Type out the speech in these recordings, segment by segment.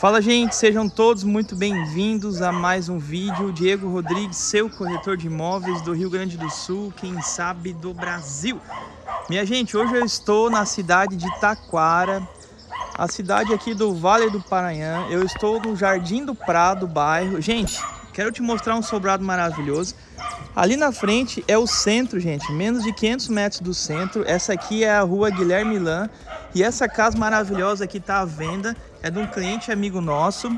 Fala gente, sejam todos muito bem-vindos a mais um vídeo. Diego Rodrigues, seu corretor de imóveis do Rio Grande do Sul, quem sabe do Brasil. Minha gente, hoje eu estou na cidade de Taquara, a cidade aqui do Vale do Paranhã. Eu estou no Jardim do Prado, bairro. Gente, quero te mostrar um sobrado maravilhoso. Ali na frente é o centro, gente, menos de 500 metros do centro. Essa aqui é a rua Guilherme Lan. E essa casa maravilhosa aqui está à venda. É de um cliente amigo nosso.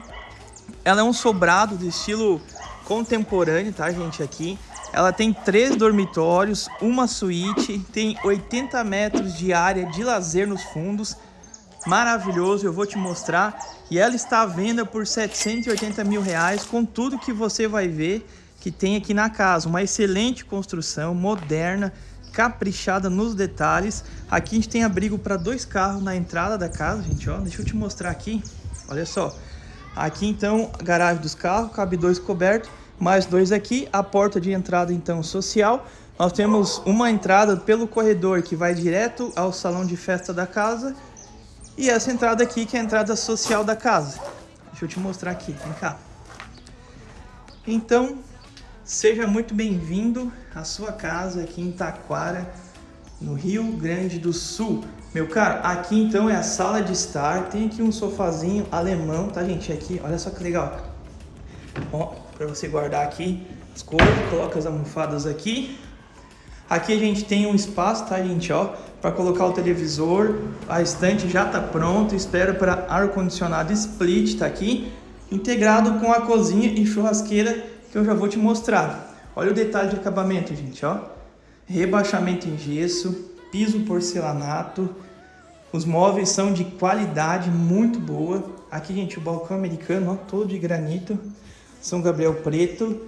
Ela é um sobrado de estilo contemporâneo, tá, gente, aqui. Ela tem três dormitórios, uma suíte, tem 80 metros de área de lazer nos fundos. Maravilhoso, eu vou te mostrar. E ela está à venda por 780 mil reais, com tudo que você vai ver que tem aqui na casa. Uma excelente construção, moderna, caprichada nos detalhes. Aqui a gente tem abrigo para dois carros na entrada da casa, gente, ó. Deixa eu te mostrar aqui. Olha só. Aqui então, garagem dos carros, cabe dois cobertos, mais dois aqui. A porta de entrada então social. Nós temos uma entrada pelo corredor que vai direto ao salão de festa da casa. E essa entrada aqui que é a entrada social da casa. Deixa eu te mostrar aqui, vem cá. Então, seja muito bem-vindo à sua casa aqui em Taquara, no Rio Grande do Sul. Meu caro, aqui então é a sala de estar, tem aqui um sofazinho alemão, tá gente? Aqui, olha só que legal. Ó, para você guardar aqui as coisas, coloca as almofadas aqui. Aqui a gente tem um espaço, tá gente, ó, para colocar o televisor. A estante já tá pronta, espera para ar-condicionado split, tá aqui. Integrado com a cozinha e churrasqueira que eu já vou te mostrar. Olha o detalhe de acabamento, gente, ó. Rebaixamento em gesso, piso porcelanato. Os móveis são de qualidade muito boa. Aqui, gente, o balcão americano, ó, todo de granito. São Gabriel preto.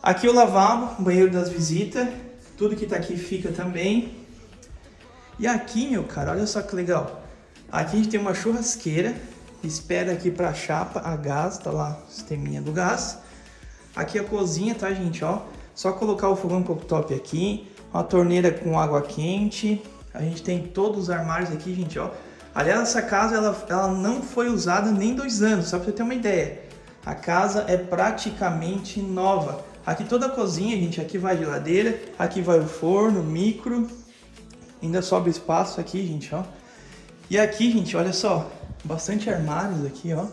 Aqui o lavabo, banheiro das visitas. Tudo que tá aqui fica também. E aqui, meu cara, olha só que legal. Aqui a gente tem uma churrasqueira. Espera aqui para chapa a gás, tá lá o sisteminha do gás. Aqui a cozinha, tá, gente, ó. Só colocar o fogão cooktop aqui. Uma torneira com água quente. A gente tem todos os armários aqui, gente, ó. Aliás, essa casa, ela, ela não foi usada nem dois anos, só pra você ter uma ideia. A casa é praticamente nova. Aqui toda a cozinha, gente, aqui vai a geladeira, aqui vai o forno, micro. Ainda sobra espaço aqui, gente, ó. E aqui, gente, olha só, bastante armários aqui, ó.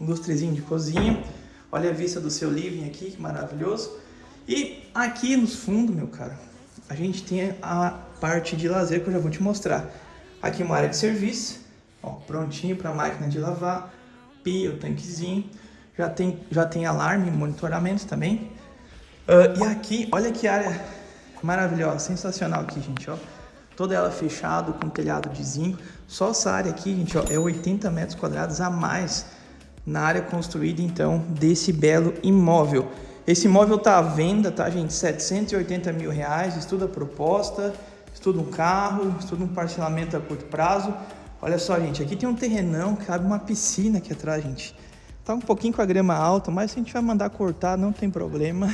Lustrezinho de cozinha. Olha a vista do seu living aqui, que maravilhoso. E aqui nos fundos, meu cara, a gente tem a parte de lazer que eu já vou te mostrar. Aqui uma área de serviço, ó, prontinho para máquina de lavar, pia, o tanquezinho. Já tem, já tem alarme, monitoramento também. Ah, e aqui, olha que área maravilhosa, sensacional aqui, gente, ó. Toda ela fechada, com telhado de zinco. Só essa área aqui, gente, ó, é 80 metros quadrados a mais na área construída, então, desse belo imóvel. Esse imóvel tá à venda, tá, gente? 780 mil reais, estuda a proposta, estuda um carro, estuda um parcelamento a curto prazo. Olha só, gente, aqui tem um terrenão, cabe uma piscina aqui atrás, gente. Tá um pouquinho com a grama alta, mas a gente vai mandar cortar, não tem problema.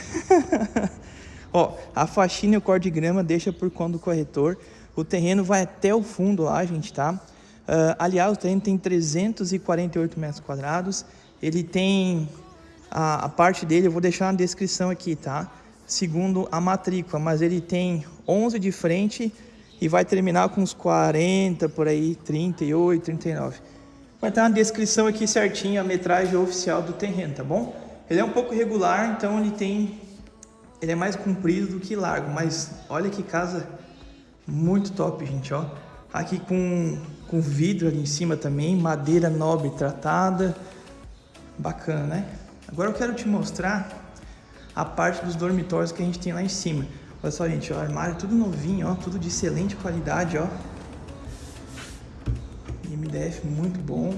Ó, a faxina e o corte de grama deixa por conta do corretor. O terreno vai até o fundo lá, gente, tá? Uh, aliás, o terreno tem 348 metros quadrados. Ele tem a, a, parte dele, eu vou deixar na descrição aqui, tá? Segundo a matrícula, mas ele tem 11 de frente e vai terminar com uns 40 por aí, 38, 39. Vai estar na descrição aqui certinho a metragem oficial do terreno, tá bom? Ele é um pouco regular, então ele tem ele é mais comprido do que largo, mas olha que casa muito top, gente, ó. Aqui com, com vidro ali em cima também, madeira nobre tratada. Bacana, né? Agora eu quero te mostrar a parte dos dormitórios que a gente tem lá em cima. Olha só, gente, o armário tudo novinho, ó, tudo de excelente qualidade, ó. MDF muito bom.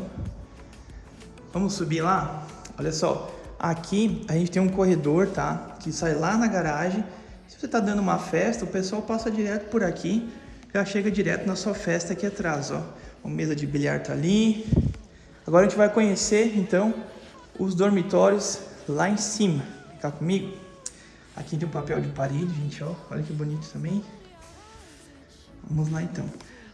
Vamos subir lá? Olha só, aqui a gente tem um corredor, tá? Que sai lá na garagem. Se você tá dando uma festa, o pessoal passa direto por aqui, já chega direto na sua festa aqui atrás, ó. Uma mesa de bilhar tá ali. Agora a gente vai conhecer, então, os dormitórios lá em cima. Ficar comigo? Aqui tem um papel de parede, gente, ó. Olha que bonito também. Vamos lá, então.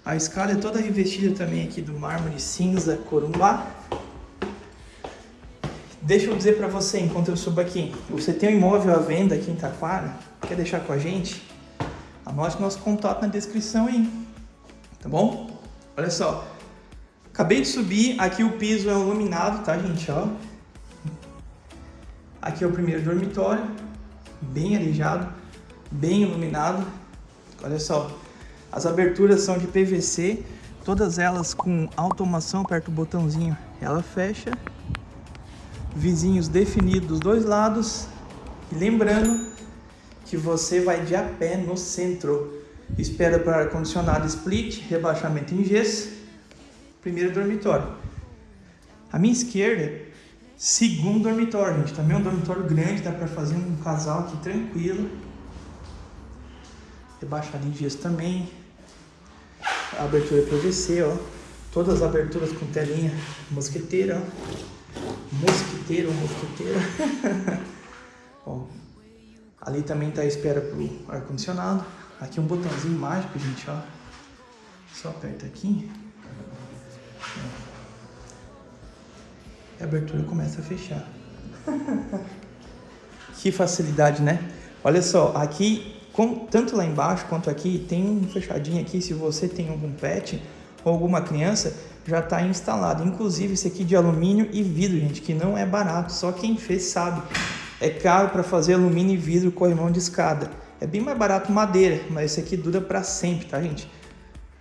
A escada é toda revestida também aqui do mármore cinza corumbá. Deixa eu dizer para você, enquanto eu subo aqui, você tem um imóvel à venda aqui em Taquara, quer deixar com a gente? Anote nosso contato na descrição aí, tá bom? Olha só, acabei de subir, aqui o piso é iluminado, tá gente, ó. Aqui é o primeiro dormitório, bem arejado, bem iluminado. Olha só, as aberturas são de PVC, todas elas com automação, aperta o botãozinho, ela fecha. Vizinhos definidos dos dois lados. E lembrando que você vai de a pé no centro. Espera para ar-condicionado split, rebaixamento em gesso. Primeiro dormitório. A minha esquerda, segundo dormitório, gente. Também é um dormitório grande, dá para fazer um casal aqui tranquilo. Rebaixado em gesso também. A abertura PVC, ó. Todas as aberturas com telinha mosqueteira, ó. Mosquiteiro, mosqueteira. ó. Ali também tá a espera pro ar-condicionado. Aqui um botãozinho mágico, gente, ó. Só aperta aqui. E a abertura começa a fechar. que facilidade, né? Olha só, aqui com, tanto lá embaixo quanto aqui, tem um fechadinho aqui, se você tem algum pet ou alguma criança, já está instalado. Inclusive esse aqui de alumínio e vidro, gente, que não é barato, só quem fez sabe. É caro para fazer alumínio e vidro corrimão de escada. É bem mais barato madeira, mas esse aqui dura para sempre, tá, gente?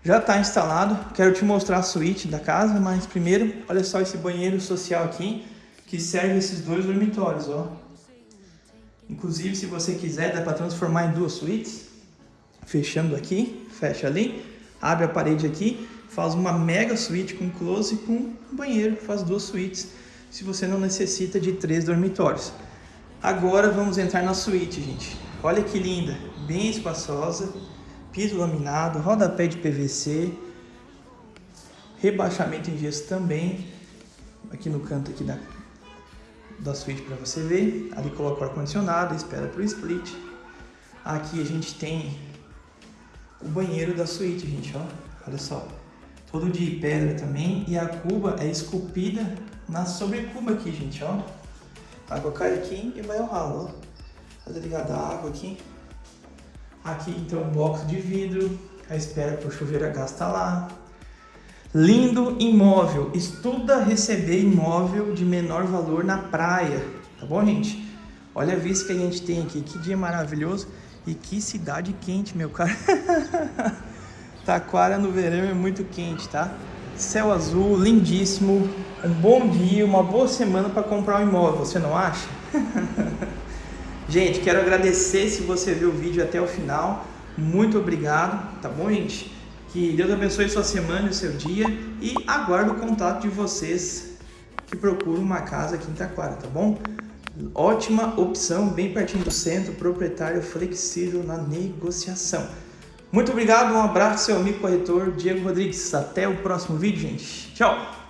Já está instalado, quero te mostrar a suíte da casa, mas primeiro, olha só esse banheiro social aqui, que serve esses dois dormitórios, ó. Inclusive, se você quiser, dá para transformar em duas suítes. Fechando aqui, fecha ali, abre a parede aqui, faz uma mega suíte com close e com banheiro, faz duas suítes, se você não necessita de três dormitórios. Agora vamos entrar na suíte, gente. Olha que linda, bem espaçosa, piso laminado, rodapé de PVC, rebaixamento em gesso também, aqui no canto aqui da, da suíte para você ver. Ali coloca o ar-condicionado, espera para o split. Aqui a gente tem o banheiro da suíte, gente, ó. Olha só. Todo de pedra também. E a cuba é esculpida na sobrecuba aqui, gente, ó. Água cai aqui e vai ao ralo, ó. Tá ligada a água aqui. Aqui, então, um box de vidro. A espera para o chuveiro a gás tá lá. Lindo imóvel. Estuda receber imóvel de menor valor na praia. Tá bom, gente? Olha a vista que a gente tem aqui. Que dia maravilhoso. E que cidade quente, meu cara. Taquara no verão é muito quente, tá? Céu azul, lindíssimo. Um bom dia, uma boa semana para comprar um imóvel. Você não acha? gente, quero agradecer se você viu o vídeo até o final. Muito obrigado, tá bom, gente? Que Deus abençoe sua semana e seu dia e aguardo o contato de vocês que procuram uma casa aqui em Taquara, tá bom? Ótima opção, bem pertinho do centro, proprietário flexível na negociação. Muito obrigado, um abraço seu amigo corretor Diego Rodrigues. Até o próximo vídeo, gente. Tchau!